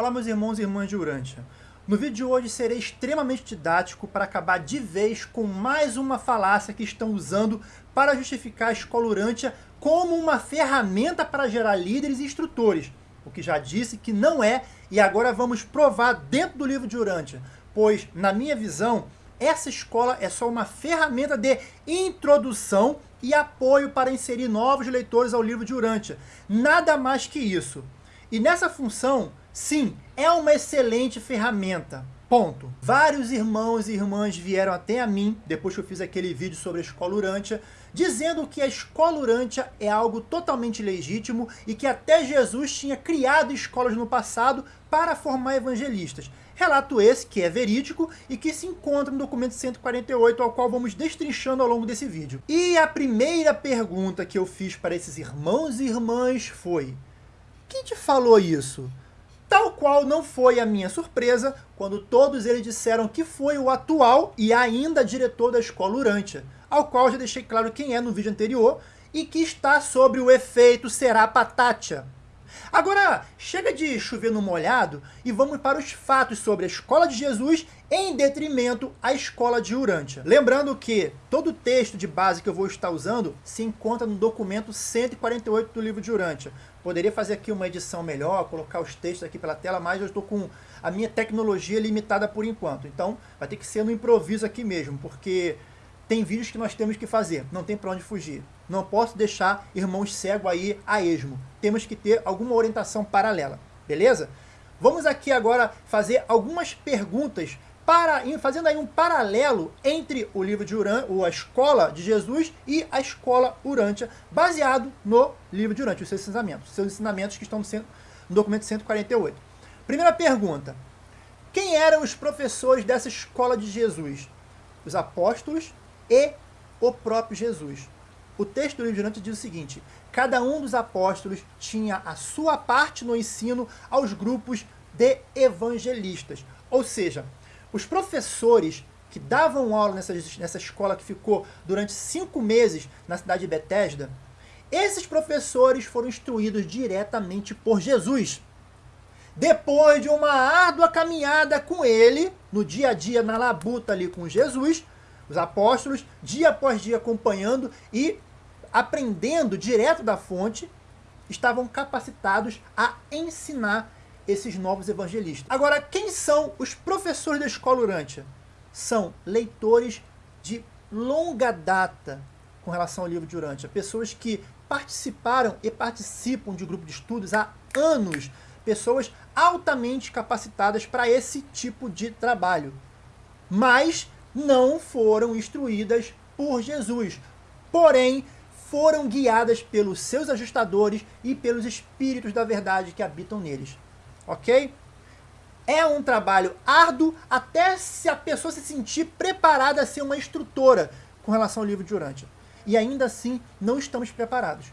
Olá meus irmãos e irmãs de Urântia. No vídeo de hoje serei extremamente didático para acabar de vez com mais uma falácia que estão usando para justificar a escola Urântia como uma ferramenta para gerar líderes e instrutores, o que já disse que não é e agora vamos provar dentro do livro de Urântia, pois, na minha visão, essa escola é só uma ferramenta de introdução e apoio para inserir novos leitores ao livro de Urântia. Nada mais que isso. E nessa função, sim, é uma excelente ferramenta. Ponto. Vários irmãos e irmãs vieram até a mim, depois que eu fiz aquele vídeo sobre a escola Urântia, dizendo que a escola Urântia é algo totalmente legítimo e que até Jesus tinha criado escolas no passado para formar evangelistas. Relato esse que é verídico e que se encontra no documento 148, ao qual vamos destrinchando ao longo desse vídeo. E a primeira pergunta que eu fiz para esses irmãos e irmãs foi quem te falou isso? Tal qual não foi a minha surpresa quando todos eles disseram que foi o atual e ainda diretor da escola Urântia, ao qual já deixei claro quem é no vídeo anterior e que está sobre o efeito Será Patatia. Agora, chega de chover no molhado e vamos para os fatos sobre a escola de Jesus em detrimento à escola de Urântia. Lembrando que todo o texto de base que eu vou estar usando se encontra no documento 148 do livro de Urântia. Poderia fazer aqui uma edição melhor, colocar os textos aqui pela tela, mas eu estou com a minha tecnologia limitada por enquanto. Então vai ter que ser no improviso aqui mesmo, porque tem vídeos que nós temos que fazer, não tem para onde fugir. Não posso deixar irmãos cegos aí a esmo. Temos que ter alguma orientação paralela, beleza? Vamos aqui agora fazer algumas perguntas para, fazendo aí um paralelo entre o livro de Urã, ou a escola de Jesus e a escola Urântia, baseado no livro de Urântia, os seus ensinamentos, seus ensinamentos que estão no documento 148. Primeira pergunta, quem eram os professores dessa escola de Jesus? Os apóstolos e o próprio Jesus. O texto do livro de Urântia diz o seguinte, cada um dos apóstolos tinha a sua parte no ensino aos grupos de evangelistas, ou seja, os professores que davam aula nessa, nessa escola que ficou durante cinco meses na cidade de Betesda, esses professores foram instruídos diretamente por Jesus. Depois de uma árdua caminhada com ele, no dia a dia, na labuta ali com Jesus, os apóstolos, dia após dia acompanhando e aprendendo direto da fonte, estavam capacitados a ensinar esses novos evangelistas. Agora, quem são os professores da escola Urântia? São leitores de longa data com relação ao livro de Urântia. Pessoas que participaram e participam de grupo de estudos há anos. Pessoas altamente capacitadas para esse tipo de trabalho. Mas não foram instruídas por Jesus. Porém, foram guiadas pelos seus ajustadores e pelos espíritos da verdade que habitam neles ok? É um trabalho árduo até se a pessoa se sentir preparada a ser uma instrutora com relação ao livro de Urântia. E ainda assim, não estamos preparados.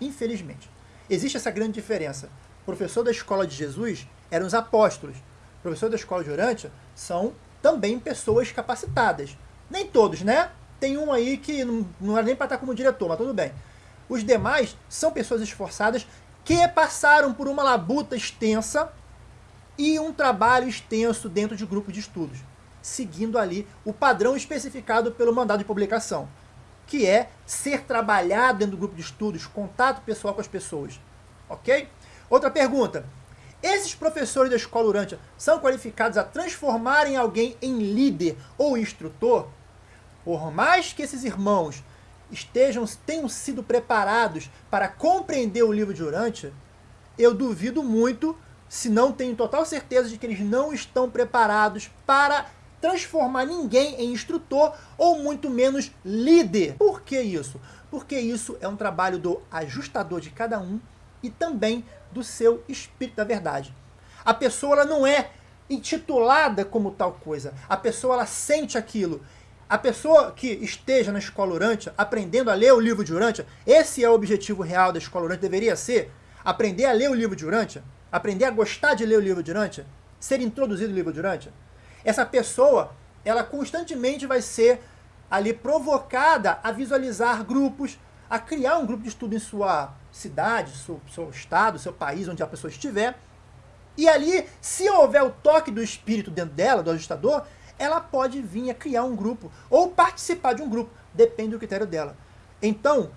Infelizmente. Existe essa grande diferença. O professor da escola de Jesus eram os apóstolos. O professor da escola de Urântia são também pessoas capacitadas. Nem todos, né? Tem um aí que não, não era nem para estar como diretor, mas tudo bem. Os demais são pessoas esforçadas que passaram por uma labuta extensa e um trabalho extenso dentro de grupo de estudos, seguindo ali o padrão especificado pelo mandado de publicação, que é ser trabalhado dentro do grupo de estudos, contato pessoal com as pessoas. Ok? Outra pergunta. Esses professores da escola Urântia são qualificados a transformarem alguém em líder ou instrutor? Por mais que esses irmãos estejam, tenham sido preparados para compreender o livro de Urântia, eu duvido muito, se não tenho total certeza de que eles não estão preparados para transformar ninguém em instrutor ou muito menos líder. Por que isso? Porque isso é um trabalho do ajustador de cada um e também do seu espírito da verdade. A pessoa ela não é intitulada como tal coisa. A pessoa ela sente aquilo a pessoa que esteja na escola Urântia, aprendendo a ler o livro de Urântia, esse é o objetivo real da escola Urântia, deveria ser aprender a ler o livro de Urântia, aprender a gostar de ler o livro de Urântia, ser introduzido no livro de Urântia. Essa pessoa, ela constantemente vai ser ali provocada a visualizar grupos, a criar um grupo de estudo em sua cidade, seu, seu estado, seu país, onde a pessoa estiver, E ali, se houver o toque do espírito dentro dela, do ajustador, ela pode vir a criar um grupo ou participar de um grupo, depende do critério dela. Então,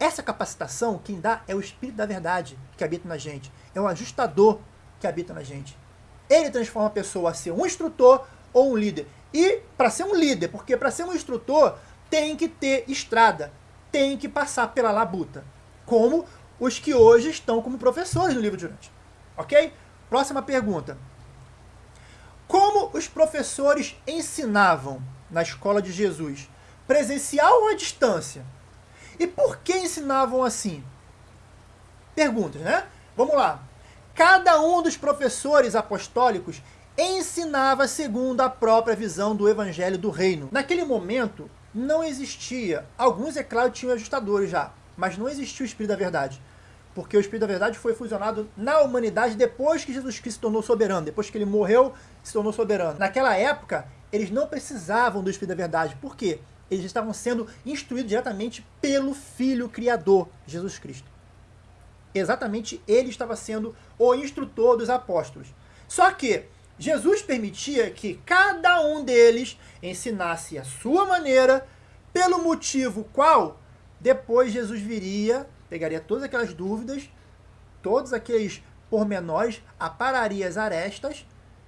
essa capacitação, quem dá é o Espírito da Verdade que habita na gente, é o ajustador que habita na gente. Ele transforma a pessoa a ser um instrutor ou um líder. E para ser um líder, porque para ser um instrutor tem que ter estrada, tem que passar pela labuta, como os que hoje estão como professores no livro de Durante. Ok? Próxima pergunta. Como os professores ensinavam na escola de Jesus? Presencial ou à distância? E por que ensinavam assim? Perguntas, né? Vamos lá. Cada um dos professores apostólicos ensinava segundo a própria visão do evangelho do reino. Naquele momento, não existia, alguns, é claro, tinham ajustadores já, mas não existia o Espírito da Verdade. Porque o Espírito da Verdade foi fusionado na humanidade depois que Jesus Cristo se tornou soberano, depois que ele morreu, se tornou soberano. Naquela época, eles não precisavam do Espírito da Verdade. Por quê? Eles estavam sendo instruídos diretamente pelo Filho Criador, Jesus Cristo. Exatamente ele estava sendo o instrutor dos apóstolos. Só que Jesus permitia que cada um deles ensinasse a sua maneira, pelo motivo qual depois Jesus viria, pegaria todas aquelas dúvidas, todos aqueles pormenores, apararia as arestas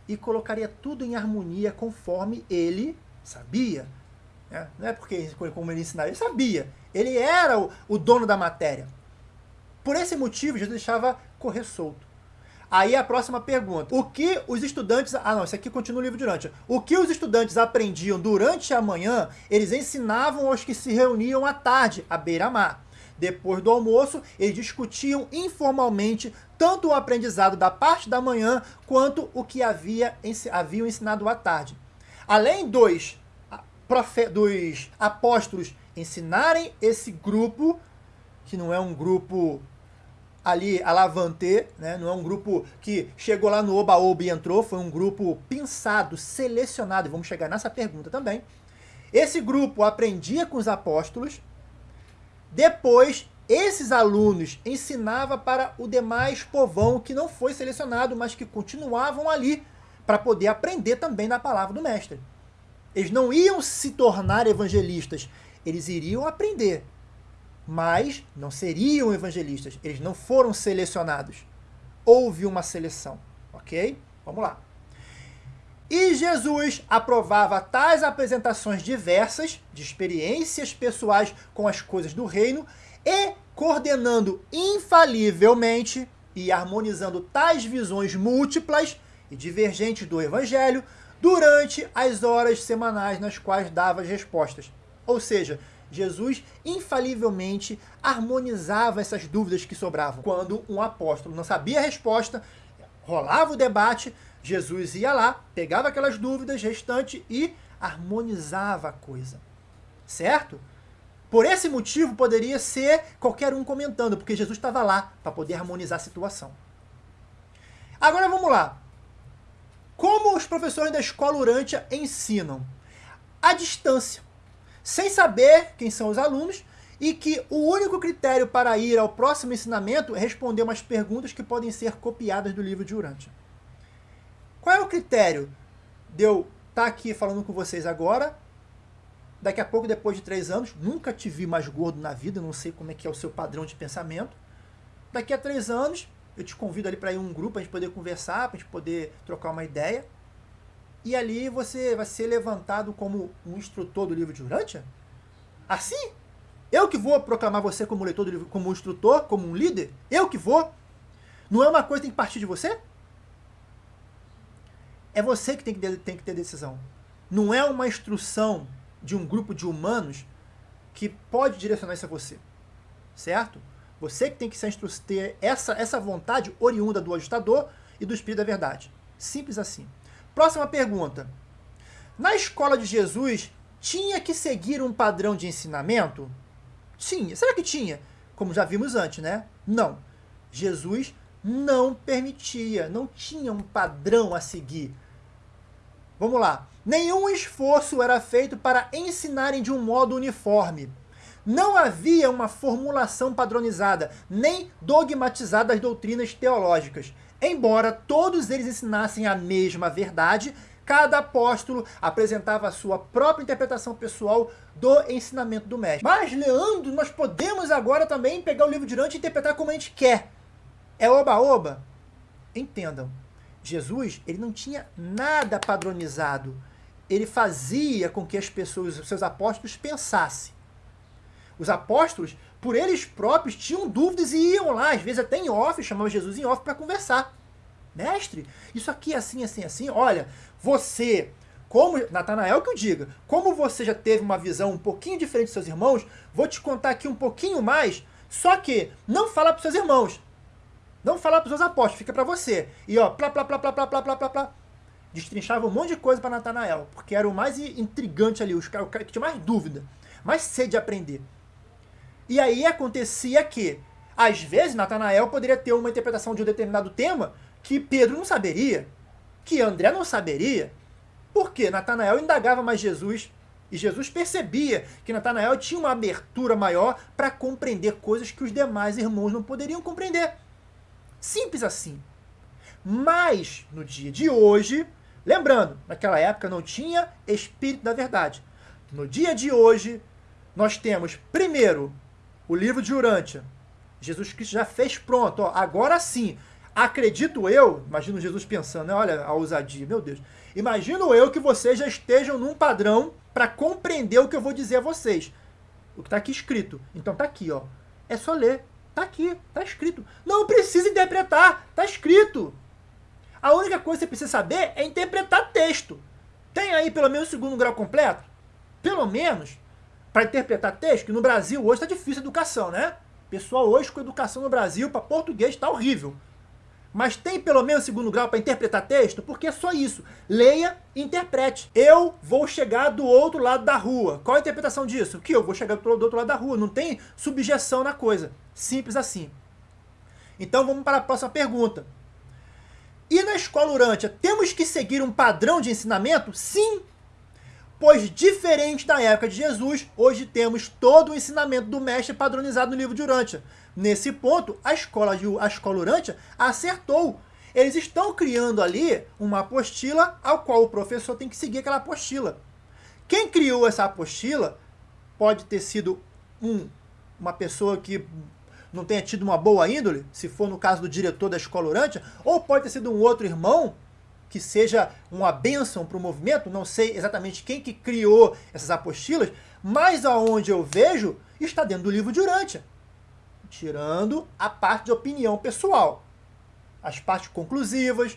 e colocaria tudo em harmonia conforme ele sabia. Né? Não é porque como ele ensinava, ele sabia. Ele era o, o dono da matéria. Por esse motivo, Jesus deixava correr solto. Aí a próxima pergunta. O que os estudantes... Ah, não, isso aqui continua o livro durante. O que os estudantes aprendiam durante a manhã, eles ensinavam aos que se reuniam à tarde, à beira-mar. Depois do almoço, eles discutiam informalmente tanto o aprendizado da parte da manhã, quanto o que havia, haviam ensinado à tarde. Além dos, dos apóstolos ensinarem esse grupo, que não é um grupo ali alavante, né? não é um grupo que chegou lá no Oba-Oba e entrou, foi um grupo pensado, selecionado, vamos chegar nessa pergunta também. Esse grupo aprendia com os apóstolos, depois esses alunos ensinavam para o demais povão que não foi selecionado, mas que continuavam ali para poder aprender também da palavra do mestre. Eles não iam se tornar evangelistas, eles iriam aprender mas não seriam evangelistas. Eles não foram selecionados. Houve uma seleção, ok? Vamos lá. E Jesus aprovava tais apresentações diversas, de experiências pessoais com as coisas do reino, e coordenando infalivelmente e harmonizando tais visões múltiplas e divergentes do Evangelho durante as horas semanais nas quais dava as respostas. Ou seja, Jesus infalivelmente harmonizava essas dúvidas que sobravam. Quando um apóstolo não sabia a resposta, rolava o debate, Jesus ia lá, pegava aquelas dúvidas restantes e harmonizava a coisa. Certo? Por esse motivo, poderia ser qualquer um comentando, porque Jesus estava lá para poder harmonizar a situação. Agora vamos lá. Como os professores da escola Urântia ensinam? A distância sem saber quem são os alunos e que o único critério para ir ao próximo ensinamento é responder umas perguntas que podem ser copiadas do livro de Urântia. Critério de eu estar tá aqui falando com vocês agora, daqui a pouco, depois de três anos, nunca te vi mais gordo na vida, não sei como é que é o seu padrão de pensamento. Daqui a três anos, eu te convido ali para ir um grupo, a gente poder conversar, para a gente poder trocar uma ideia e ali você vai ser levantado como um instrutor do livro de Urântia? Assim? Eu que vou proclamar você como leitor do livro, como um instrutor, como um líder? Eu que vou? Não é uma coisa que tem que partir de você? É você que tem que, tem que ter decisão. Não é uma instrução de um grupo de humanos que pode direcionar isso a você. Certo? Você que tem que ter essa, essa vontade oriunda do ajustador e do Espírito da Verdade. Simples assim. Próxima pergunta. Na escola de Jesus, tinha que seguir um padrão de ensinamento? Tinha. Será que tinha? Como já vimos antes, né? Não. Jesus não permitia, não tinha um padrão a seguir. Vamos lá. Nenhum esforço era feito para ensinarem de um modo uniforme. Não havia uma formulação padronizada, nem dogmatizada das doutrinas teológicas. Embora todos eles ensinassem a mesma verdade, cada apóstolo apresentava a sua própria interpretação pessoal do ensinamento do mestre. Mas, Leandro, nós podemos agora também pegar o livro de Urante e interpretar como a gente quer. É oba-oba? Entendam, Jesus ele não tinha nada padronizado. Ele fazia com que as pessoas, os seus apóstolos, pensassem. Os apóstolos, por eles próprios, tinham dúvidas e iam lá, às vezes até em off, chamavam Jesus em off para conversar. Mestre, isso aqui é assim, assim, assim. Olha, você, como Natanael que o diga, como você já teve uma visão um pouquinho diferente dos seus irmãos, vou te contar aqui um pouquinho mais, só que não fala para seus irmãos. Não fala para os seus apóstolos, fica para você. E ó, plá, plá, plá, plá, plá, plá, plá, plá, plá. Destrinchava um monte de coisa para Natanael, porque era o mais intrigante ali, o cara que tinha mais dúvida, mais sede de aprender. E aí acontecia que, às vezes, Natanael poderia ter uma interpretação de um determinado tema que Pedro não saberia, que André não saberia. Porque Natanael indagava mais Jesus e Jesus percebia que Natanael tinha uma abertura maior para compreender coisas que os demais irmãos não poderiam compreender. Simples assim. Mas, no dia de hoje, lembrando, naquela época não tinha Espírito da Verdade. No dia de hoje, nós temos, primeiro, o livro de Urântia. Jesus Cristo já fez pronto. Ó, agora sim, acredito eu, imagino Jesus pensando, né? olha a ousadia, meu Deus. Imagino eu que vocês já estejam num padrão para compreender o que eu vou dizer a vocês. O que está aqui escrito. Então tá aqui, ó. É só ler. Tá aqui, tá escrito. Não precisa interpretar, tá escrito. A única coisa que você precisa saber é interpretar texto. Tem aí pelo menos o segundo grau completo? Pelo menos, para interpretar texto, que no Brasil hoje está difícil a educação, né? Pessoal hoje com educação no Brasil para português está horrível. Mas tem pelo menos segundo grau para interpretar texto? Porque é só isso. Leia e interprete. Eu vou chegar do outro lado da rua. Qual a interpretação disso? Que eu vou chegar do outro lado da rua. Não tem subjeção na coisa. Simples assim. Então vamos para a próxima pergunta. E na escola Urântia, temos que seguir um padrão de ensinamento? Sim! Pois, diferente da época de Jesus, hoje temos todo o ensinamento do mestre padronizado no livro de Urântia. Nesse ponto, a escola, de, a escola Urântia acertou. Eles estão criando ali uma apostila ao qual o professor tem que seguir aquela apostila. Quem criou essa apostila pode ter sido um, uma pessoa que não tenha tido uma boa índole, se for no caso do diretor da escola Urântia, ou pode ter sido um outro irmão que seja uma bênção para o movimento, não sei exatamente quem que criou essas apostilas, mas aonde eu vejo está dentro do livro de Urântia, tirando a parte de opinião pessoal, as partes conclusivas,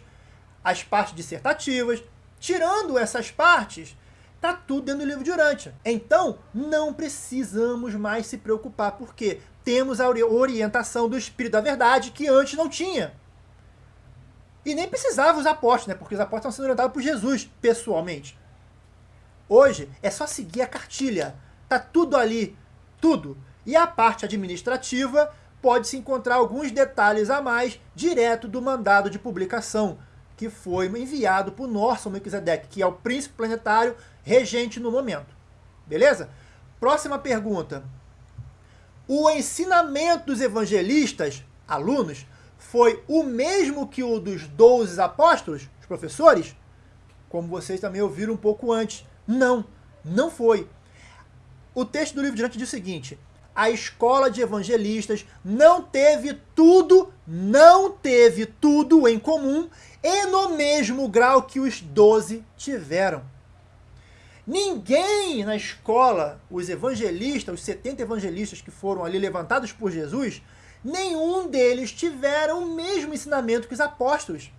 as partes dissertativas, tirando essas partes, está tudo dentro do livro de Urântia. Então, não precisamos mais se preocupar, porque temos a orientação do Espírito da Verdade que antes não tinha. E nem precisava os apóstolos, né? Porque os apóstolos estão sendo orientados por Jesus, pessoalmente. Hoje é só seguir a cartilha. Tá tudo ali, tudo. E a parte administrativa pode-se encontrar alguns detalhes a mais direto do mandado de publicação, que foi enviado por Norson Melquisedeque, que é o príncipe planetário regente no momento. Beleza? Próxima pergunta. O ensinamento dos evangelistas, alunos, foi o mesmo que o dos 12 apóstolos, os professores? Como vocês também ouviram um pouco antes. Não, não foi. O texto do livro diante diz o seguinte: a escola de evangelistas não teve tudo, não teve tudo em comum e no mesmo grau que os doze tiveram. Ninguém na escola, os evangelistas, os 70 evangelistas que foram ali levantados por Jesus, nenhum deles tiveram o mesmo ensinamento que os apóstolos.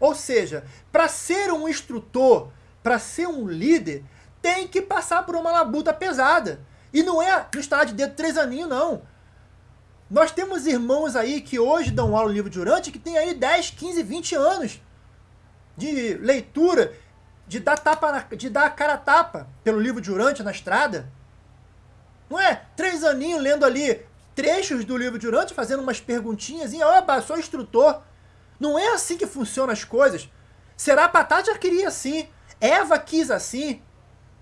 Ou seja, para ser um instrutor, para ser um líder, tem que passar por uma labuta pesada. E não é no estar de dedo três aninhos, não. Nós temos irmãos aí que hoje dão aula no livro de Urante que tem aí 10, 15, 20 anos de leitura, de dar, tapa na, de dar a cara a tapa pelo livro de Urante na estrada. Não é? Três aninhos lendo ali trechos do livro de Urante fazendo umas perguntinhas e, opa, sou instrutor. Não é assim que funcionam as coisas. Será Patá já queria assim. Eva quis assim.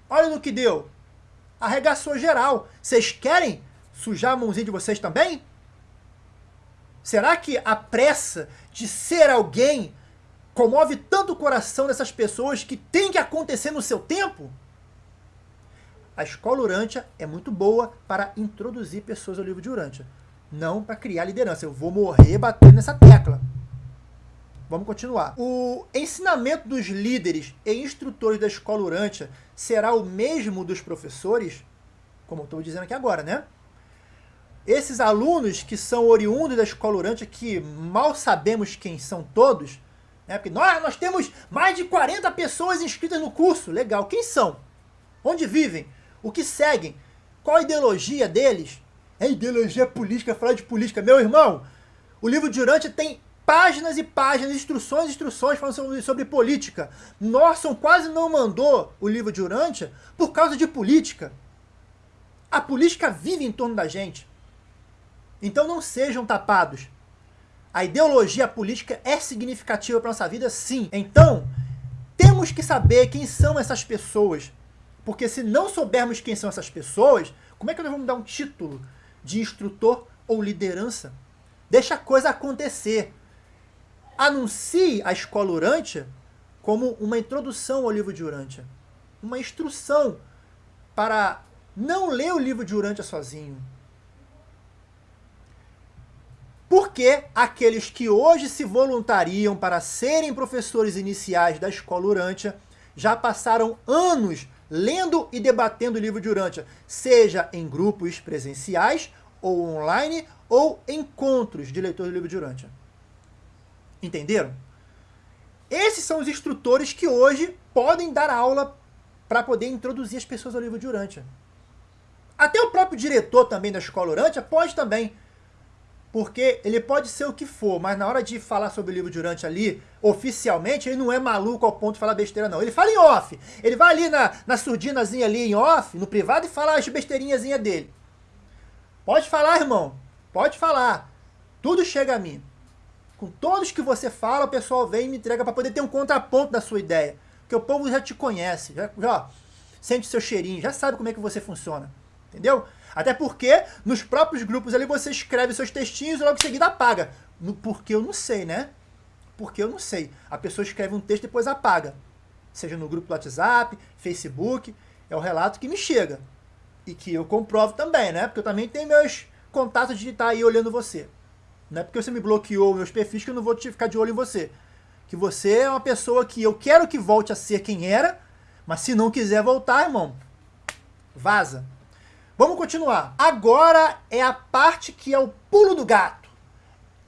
Olha no que deu. Arregaçou geral. Vocês querem sujar a mãozinha de vocês também? Será que a pressa de ser alguém comove tanto o coração dessas pessoas que tem que acontecer no seu tempo? A escola Urântia é muito boa para introduzir pessoas ao livro de Urântia, não para criar liderança. Eu vou morrer batendo nessa tecla. Vamos continuar. O ensinamento dos líderes e instrutores da escola Urântia será o mesmo dos professores? Como eu estou dizendo aqui agora, né? Esses alunos que são oriundos da escola Urântia, que mal sabemos quem são todos, né? porque nós, nós temos mais de 40 pessoas inscritas no curso. Legal. Quem são? Onde vivem? O que seguem? Qual a ideologia deles? É ideologia política, falar de política. Meu irmão, o livro de Urântia tem páginas e páginas, instruções e instruções falando sobre, sobre política. Norson quase não mandou o livro de Urântia por causa de política. A política vive em torno da gente. Então não sejam tapados. A ideologia política é significativa para nossa vida, sim. Então, temos que saber quem são essas pessoas. Porque se não soubermos quem são essas pessoas, como é que nós vamos dar um título de instrutor ou liderança? Deixa a coisa acontecer anuncie a escola Urântia como uma introdução ao livro de Urântia. Uma instrução para não ler o livro de Urântia sozinho. Porque aqueles que hoje se voluntariam para serem professores iniciais da escola Urântia já passaram anos lendo e debatendo o livro de Urântia, seja em grupos presenciais ou online ou encontros de leitores do livro de Urântia. Entenderam? Esses são os instrutores que hoje podem dar aula para poder introduzir as pessoas ao livro de Urântia. Até o próprio diretor também da escola Urântia pode também. Porque ele pode ser o que for, mas na hora de falar sobre o livro de Urântia ali, oficialmente, ele não é maluco ao ponto de falar besteira, não. Ele fala em off. Ele vai ali na, na surdinazinha ali em off, no privado, e fala as besteirinhazinhas dele. Pode falar, irmão. Pode falar. Tudo chega a mim. Com todos que você fala, o pessoal vem e me entrega para poder ter um contraponto da sua ideia. Porque o povo já te conhece, já, já sente seu cheirinho, já sabe como é que você funciona. Entendeu? Até porque nos próprios grupos ali você escreve seus textinhos e logo em seguida apaga. Porque eu não sei, né? Porque eu não sei. A pessoa escreve um texto e depois apaga. Seja no grupo do WhatsApp, Facebook. É o relato que me chega. E que eu comprovo também, né? Porque eu também tenho meus contatos de estar aí olhando você. Não é porque você me bloqueou meus perfis que eu não vou ficar de olho em você. Que você é uma pessoa que eu quero que volte a ser quem era, mas se não quiser voltar, irmão, vaza. Vamos continuar. Agora é a parte que é o pulo do gato.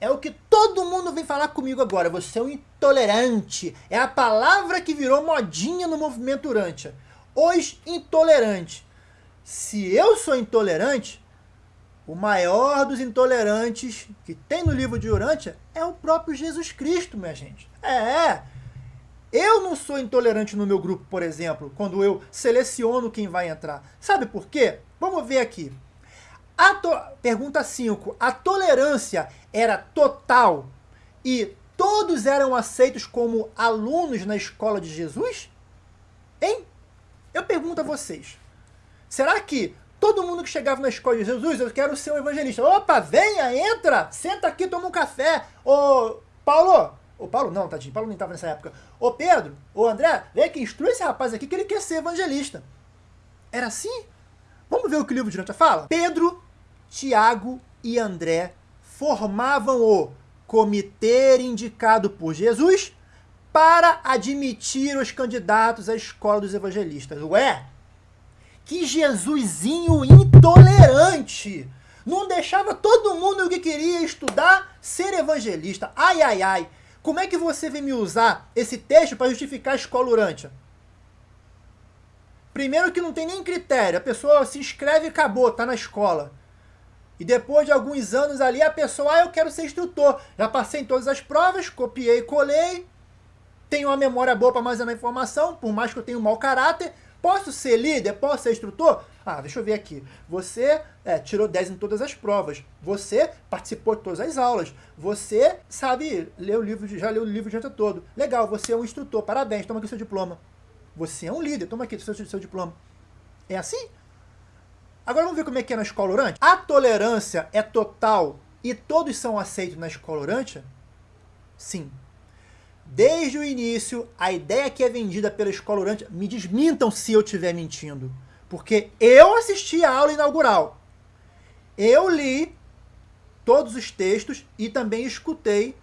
É o que todo mundo vem falar comigo agora. Você é um intolerante. É a palavra que virou modinha no movimento Urântia. Os intolerantes. Se eu sou intolerante, o maior dos intolerantes que tem no livro de Urântia é o próprio Jesus Cristo, minha gente. É, eu não sou intolerante no meu grupo, por exemplo, quando eu seleciono quem vai entrar. Sabe por quê? Vamos ver aqui. Pergunta 5. A tolerância era total e todos eram aceitos como alunos na escola de Jesus? Hein? Eu pergunto a vocês. Será que Todo mundo que chegava na escola de Jesus, eu quero ser um evangelista. Opa, venha, entra, senta aqui, toma um café. Ô, Paulo, ô Paulo não, tadinho, Paulo nem estava nessa época. Ô Pedro, ô André, vem aqui, instrui esse rapaz aqui que ele quer ser evangelista. Era assim? Vamos ver o que o livro de Nota fala? Pedro, Tiago e André formavam o comitê indicado por Jesus para admitir os candidatos à escola dos evangelistas. Ué, que Jesusinho intolerante! Não deixava todo mundo que queria estudar ser evangelista. Ai, ai, ai. Como é que você vem me usar esse texto para justificar a escola urântia? Primeiro que não tem nem critério. A pessoa se inscreve e acabou, tá na escola. E depois de alguns anos ali, a pessoa, ah, eu quero ser instrutor. Já passei em todas as provas, copiei, colei. Tenho uma memória boa para armazenar informação, por mais que eu tenha um mau caráter. Posso ser líder? Posso ser instrutor? Ah, deixa eu ver aqui. Você é, tirou 10 em todas as provas. Você participou de todas as aulas. Você sabe ler o livro, já leu o livro de todo. Legal, você é um instrutor. Parabéns, toma aqui seu diploma. Você é um líder, toma aqui seu, seu diploma. É assim? Agora vamos ver como é que é na escola orante. A tolerância é total e todos são aceitos na escola Urântia? Sim. Desde o início, a ideia que é vendida pela escola Urântia, me desmintam se eu estiver mentindo, porque eu assisti a aula inaugural. Eu li todos os textos e também escutei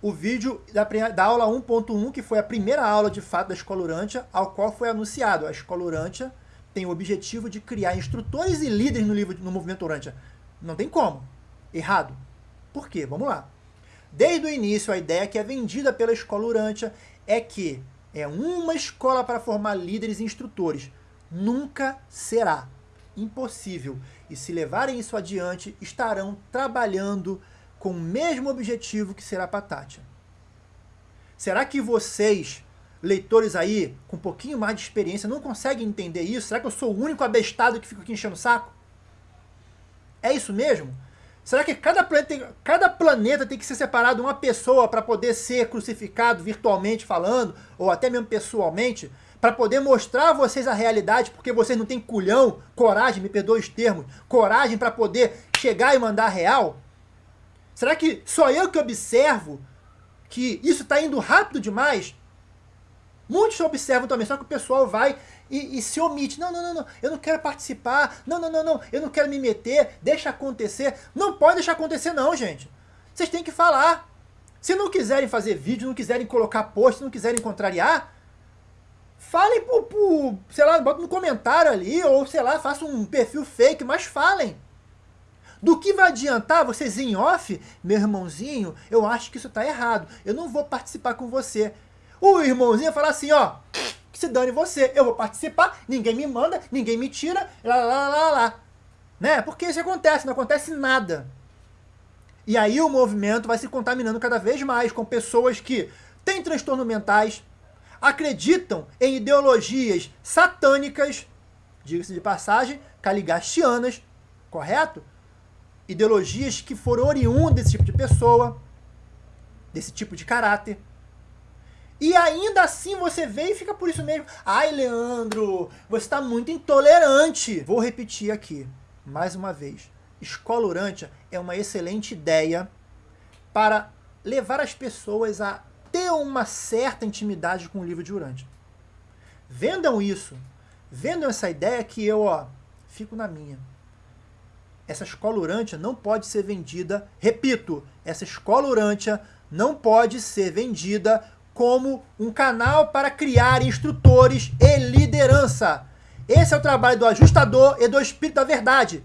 o vídeo da, da aula 1.1, que foi a primeira aula de fato da Escola Urântia, ao qual foi anunciado. A Escola Urântia tem o objetivo de criar instrutores e líderes no, livro, no movimento Urântia. Não tem como. Errado. Por quê? Vamos lá. Desde o início, a ideia que é vendida pela Escola Urântia é que é uma escola para formar líderes e instrutores. Nunca será. Impossível. E se levarem isso adiante, estarão trabalhando com o mesmo objetivo que será para Tátia. Será que vocês, leitores aí, com um pouquinho mais de experiência, não conseguem entender isso? Será que eu sou o único abestado que fica aqui enchendo o saco? É isso mesmo? Será que cada planeta, tem, cada planeta tem que ser separado uma pessoa para poder ser crucificado virtualmente falando, ou até mesmo pessoalmente, para poder mostrar a vocês a realidade, porque vocês não têm culhão, coragem, me perdoe os termos, coragem para poder chegar e mandar real? Será que só eu que observo que isso está indo rápido demais? Muitos observam também, só que o pessoal vai e, e, se omite. Não, não, não, não, eu não quero participar. Não, não, não, não, eu não quero me meter. Deixa acontecer. Não pode deixar acontecer não, gente. Vocês têm que falar. Se não quiserem fazer vídeo, não quiserem colocar post, não quiserem contrariar, falem por, por sei lá, bota no comentário ali, ou sei lá, façam um perfil fake, mas falem. Do que vai adiantar vocês em off, meu irmãozinho, eu acho que isso está errado, eu não vou participar com você. O irmãozinho falar assim, ó, que se dane você, eu vou participar, ninguém me manda, ninguém me tira, lá, lá, lá, lá. Né? Porque isso acontece, não acontece nada. E aí o movimento vai se contaminando cada vez mais com pessoas que têm transtornos mentais, acreditam em ideologias satânicas, diga-se de passagem, caligastianas, correto? ideologias que foram oriundas desse tipo de pessoa, desse tipo de caráter. E ainda assim você vê e fica por isso mesmo. Ai, Leandro, você está muito intolerante. Vou repetir aqui, mais uma vez. Escola Urântia é uma excelente ideia para levar as pessoas a ter uma certa intimidade com o livro de Urântia. Vendam isso. Vendam essa ideia que eu, ó, fico na minha essa escola Urântia não pode ser vendida, repito, essa escola Urântia não pode ser vendida como um canal para criar instrutores e liderança. Esse é o trabalho do ajustador e do espírito da verdade.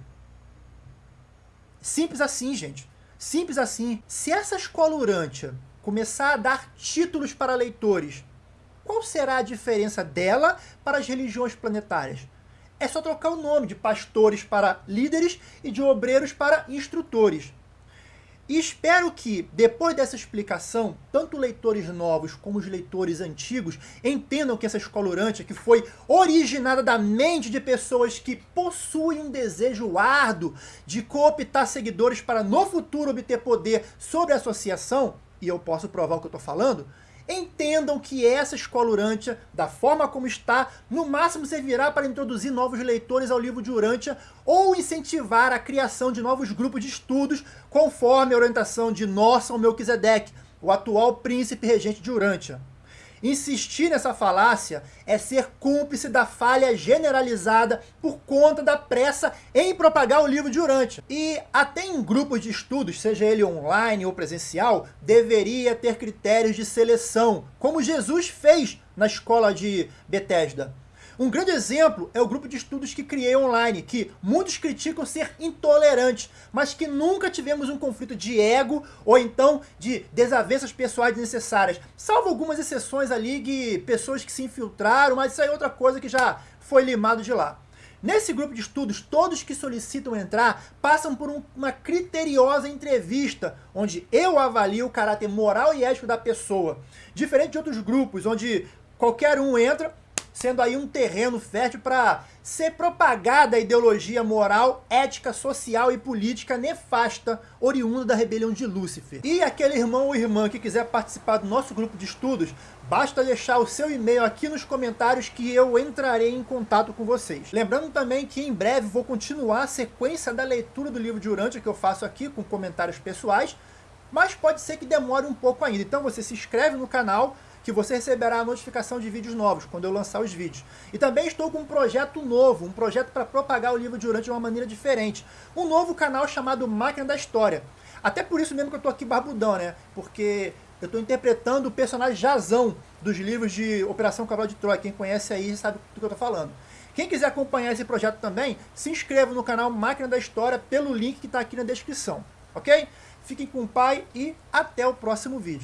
Simples assim, gente. Simples assim. Se essa escola Urântia começar a dar títulos para leitores, qual será a diferença dela para as religiões planetárias? é só trocar o nome de pastores para líderes e de obreiros para instrutores. E espero que, depois dessa explicação, tanto leitores novos como os leitores antigos entendam que essa escola orante, que foi originada da mente de pessoas que possuem um desejo árduo de cooptar seguidores para no futuro obter poder sobre a associação, e eu posso provar o que eu estou falando, entendam que essa escola Urântia, da forma como está, no máximo servirá para introduzir novos leitores ao livro de Urântia ou incentivar a criação de novos grupos de estudos conforme a orientação de Norson Melquisedeque, o atual príncipe regente de Urântia. Insistir nessa falácia é ser cúmplice da falha generalizada por conta da pressa em propagar o livro de Urântia. E até em grupos de estudos, seja ele online ou presencial, deveria ter critérios de seleção, como Jesus fez na escola de Bethesda. Um grande exemplo é o grupo de estudos que criei online, que muitos criticam ser intolerante, mas que nunca tivemos um conflito de ego ou então de desavenças pessoais necessárias. Salvo algumas exceções ali de pessoas que se infiltraram, mas isso aí é outra coisa que já foi limado de lá. Nesse grupo de estudos, todos que solicitam entrar passam por um, uma criteriosa entrevista, onde eu avalio o caráter moral e ético da pessoa. Diferente de outros grupos, onde qualquer um entra, sendo aí um terreno fértil para ser propagada a ideologia moral, ética, social e política nefasta oriunda da rebelião de Lúcifer. E aquele irmão ou irmã que quiser participar do nosso grupo de estudos, basta deixar o seu e-mail aqui nos comentários que eu entrarei em contato com vocês. Lembrando também que em breve vou continuar a sequência da leitura do livro de Urântia que eu faço aqui com comentários pessoais, mas pode ser que demore um pouco ainda. Então você se inscreve no canal, que você receberá a notificação de vídeos novos, quando eu lançar os vídeos. E também estou com um projeto novo, um projeto para propagar o livro de de uma maneira diferente. Um novo canal chamado Máquina da História. Até por isso mesmo que eu estou aqui barbudão, né? Porque eu estou interpretando o personagem Jazão dos livros de Operação Cavalo de Troia. Quem conhece aí sabe do que eu estou falando. Quem quiser acompanhar esse projeto também, se inscreva no canal Máquina da História pelo link que está aqui na descrição, ok? Fiquem com o pai e até o próximo vídeo.